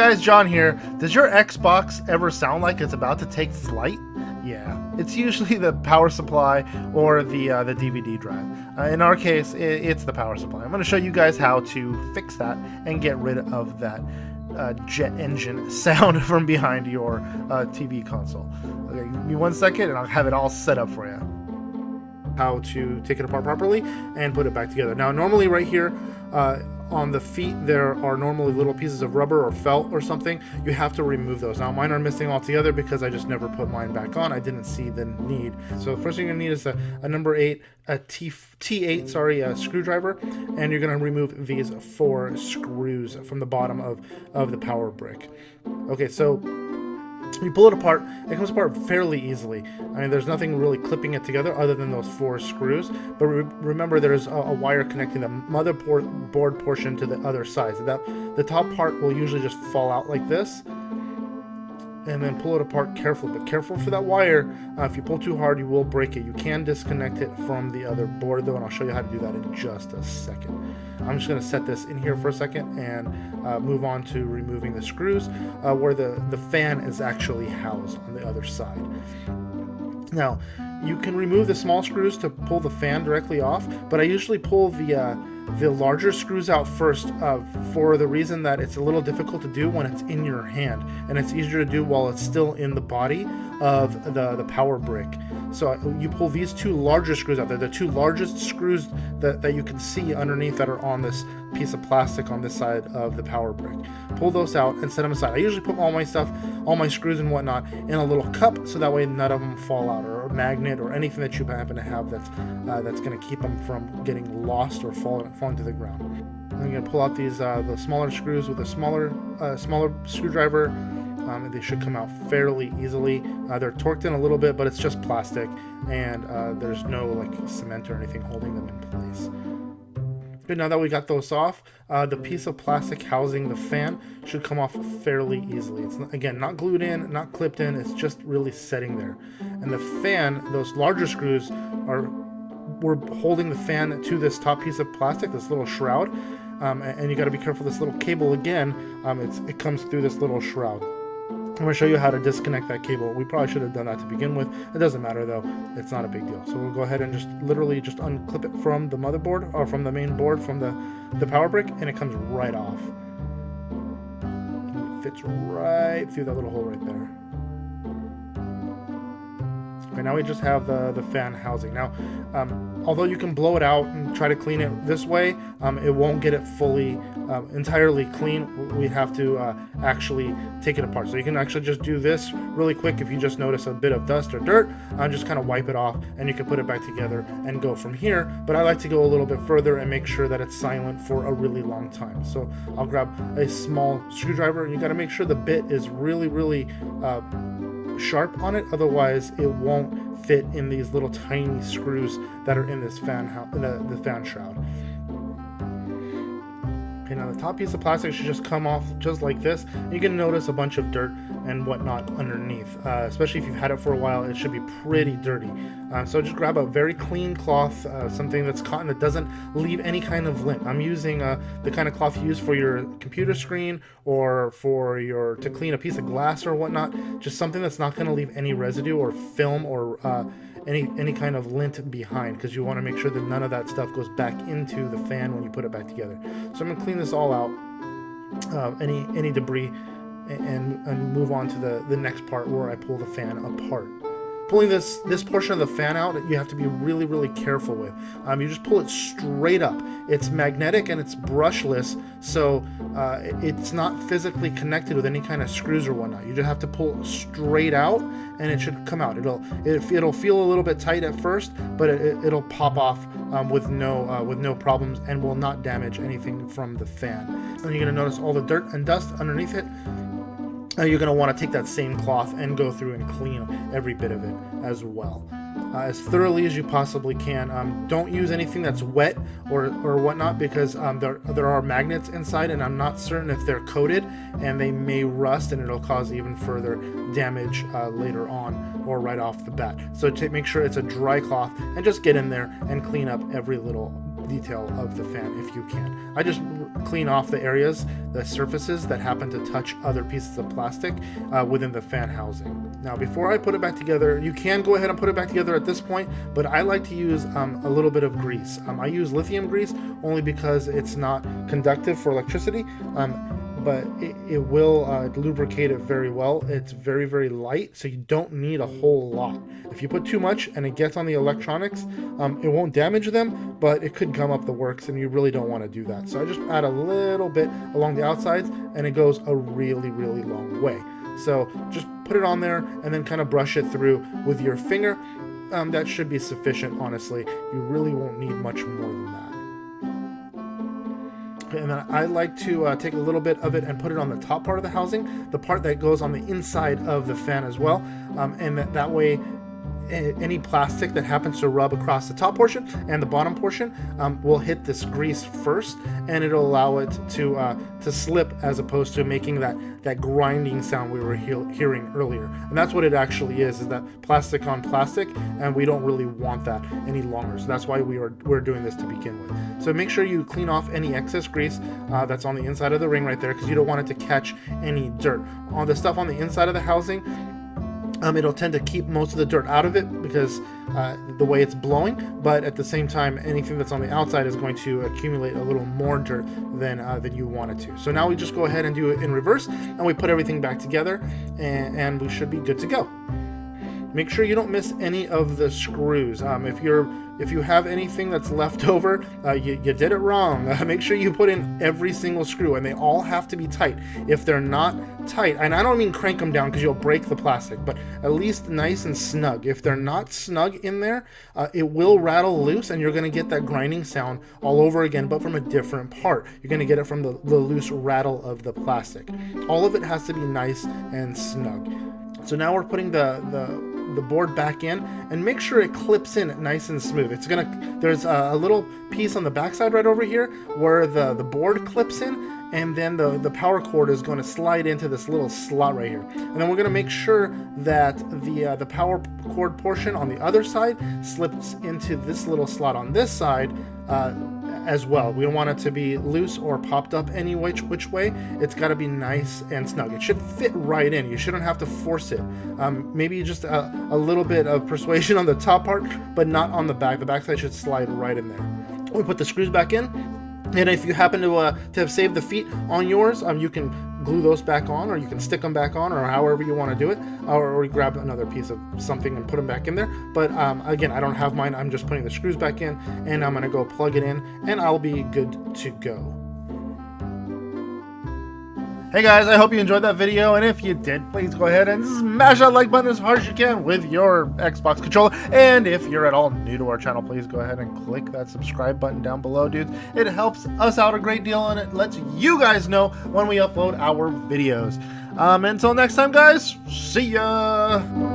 guys, John here. Does your Xbox ever sound like it's about to take flight? Yeah, it's usually the power supply or the uh, the DVD drive. Uh, in our case, it, it's the power supply. I'm going to show you guys how to fix that and get rid of that uh, jet engine sound from behind your uh, TV console. Okay, give me one second and I'll have it all set up for you. How to take it apart properly and put it back together. Now, normally right here uh, on the feet there are normally little pieces of rubber or felt or something. You have to remove those. Now mine are missing altogether because I just never put mine back on. I didn't see the need. So the first thing you're gonna need is a, a number eight a T T8 sorry a screwdriver and you're gonna remove these four screws from the bottom of of the power brick. Okay so you pull it apart, it comes apart fairly easily. I mean, there's nothing really clipping it together other than those four screws. But re remember, there's a, a, wire connecting the motherboard portion to the other side. So that the top part will usually just fall out like this and then pull it apart carefully. But careful for that wire. Uh, if you pull too hard, you will break it. You can disconnect it from the other board though, and I'll show you how to do that in just a second. I'm just going to set this in here for a second and uh, move on to removing the screws uh, where the, the fan is actually housed on the other side. Now, you can remove the small screws to pull the fan directly off, but I usually pull the uh, the larger screws out first uh, for the reason that it's a little difficult to do when it's in your hand and it's easier to do while it's still in the body of the, the power brick. So uh, you pull these two larger screws out. They're the two largest screws that, that you can see underneath that are on this piece of plastic on this side of the power brick. Pull those out and set them aside. I usually put all my stuff, all my screws and whatnot in a little cup so that way none of them fall out or a magnet or anything that you happen to have that's uh, that's going to keep them from getting lost or falling, falling to the ground. I'm going to pull out these uh, the smaller screws with a smaller uh, smaller screwdriver um, they should come out fairly easily. Uh, they're torqued in a little bit, but it's just plastic, and uh, there's no like cement or anything holding them in place. Good, now that we got those off, uh, the piece of plastic housing the fan should come off fairly easily. It's, not, again, not glued in, not clipped in, it's just really setting there. And the fan, those larger screws, are we're holding the fan to this top piece of plastic, this little shroud, um, and, and, you got to be careful. This little cable again, um, it comes through this little shroud. I'm going to show you how to disconnect that cable. We probably should have done that to begin with. It doesn't matter though. It's not a big deal. So we'll go ahead and just literally just unclip it from the motherboard or from the main board from the, the power brick and it comes right off. It fits right through that little hole right there. Okay, now we just have the, the fan housing. Now, um, although you can blow it out and try to clean it this way, um, it won't get it fully, uh, entirely clean. We have to uh, actually take it apart. So you can actually just do this really quick if you just notice a bit of dust or dirt, uh, just kind of wipe it off and you can put it back together and go from here. But I like to go a little bit further and make sure that it's silent for a really long time. So I'll grab a small screwdriver and you got to make sure the bit is really, really uh, sharp on it, otherwise it won't fit in these little tiny screws that are in this fan the, the fan shroud. Now the top piece of plastic should just come off just like this. You can notice a bunch of dirt and whatnot underneath. Uh, especially if you've had it for a while, it should be pretty dirty. Uh, so just grab a very clean cloth, uh, something that's cotton that doesn't leave any kind of lint. I'm using uh, the kind of cloth you use for your computer screen or for your to clean a piece of glass or whatnot. Just something that's not going to leave any residue or film or uh, any any kind of lint behind because you want to make sure that none of that stuff goes back into the fan when you put it back together. So I'm gonna clean this all out, uh, any any debris, and, and move on to the, the next part where I pull the fan apart pulling this this portion of the fan out you have to be really really careful with. Um, you just pull it straight up. It's magnetic and it's brushless so uh, it's not physically connected with any kind of screws or whatnot. You just have to pull straight out and it should come out. It'll it, will feel a little bit tight at first but it, will pop off um, with no uh, with no problems and will not damage anything from the fan. And you're to notice all the dirt and dust underneath it now you're going to want to take that same cloth and go through and clean every bit of it as well. Uh, as thoroughly as you possibly can. Um, don't use anything that's wet or, or whatnot because um, there, there are magnets inside and I'm not certain if they're coated and they may rust and it'll cause even further damage uh, later on or right off the bat. So make sure it's a dry cloth and just get in there and clean up every little detail of the fan if you can. I just clean off the areas, the surfaces that happen to touch other pieces of plastic uh, within the fan housing. Now, before I put it back together, you can go ahead and put it back together at this point, but I like to use um, a little bit of grease. Um, I use lithium grease only because it's not conductive for electricity. Um, but it, it will uh, lubricate it very well. It's very, very light, so you don't need a whole lot. If you put too much and it gets on the electronics, um, it won't damage them, but it could gum up the works, and you really don't want to do that. So I just add a little bit along the outsides, and it goes a really, really long way. So just put it on there and then kind of brush it through with your finger. Um, that should be sufficient, honestly. You really won't need much more than that and then I like to uh, take a little bit of it and put it on the top part of the housing, the part that goes on the inside of the fan as well, um, and that, that way any plastic that happens to rub across the top portion and the bottom portion um, will hit this grease first and it'll allow it to uh, to slip as opposed to making that that grinding sound we were he hearing earlier. And that's what it actually is is that plastic on plastic and we don't really want that any longer. So that's why we are we're doing this to begin with. So make sure you clean off any excess grease uh, that's on the inside of the ring right there because you don't want it to catch any dirt. On the stuff on the inside of the housing um, it'll tend to keep most of the dirt out of it because uh, the way it's blowing, but at the same time, anything that's on the outside is going to accumulate a little more dirt than, uh, than you want it to. So now we just go ahead and do it in reverse, and we put everything back together, and, and we should be good to go. Make sure you don't miss any of the screws. Um, if you're if you have anything that's left over, uh, you, you, did it wrong. Uh, make sure you put in every single screw, and they all have to be tight. If they're not tight, and I don't mean crank them down because you'll break the plastic, but at least nice and snug. If they're not snug in there, uh, it will rattle loose, and you're going to get that grinding sound all over again, but from a different part. You're going to get it from the, the loose rattle of the plastic. All of it has to be nice and snug. So now we're putting the, the the board back in and make sure it clips in nice and smooth. It's gonna, there's a, little piece on the backside right over here where the, the board clips in and then the, the power cord is going to slide into this little slot right here. And then we're to make sure that the, uh, the power cord portion on the other side slips into this little slot on this side uh, as well. We don't want it to be loose or popped up any which, which way. It's got to be nice and snug. It should fit right in. You shouldn't have to force it. Um, maybe just a, a little bit of persuasion on the top part, but not on the back. The back side should slide right in there. We put the screws back in. And if you happen to, uh, to have saved the feet on yours, um, you can glue those back on or you can stick them back on or however you want to do it or, or grab another piece of something and put them back in there. But um, again I don't have mine I'm just putting the screws back in and I'm gonna go plug it in and I'll be good to go Hey guys, I hope you enjoyed that video, and if you did, please go ahead and smash that like button as hard as you can with your Xbox controller. And if you're at all new to our channel, please go ahead and click that subscribe button down below, dudes. It helps us out a great deal, and it lets you guys know when we upload our videos. Um, until next time, guys, see ya!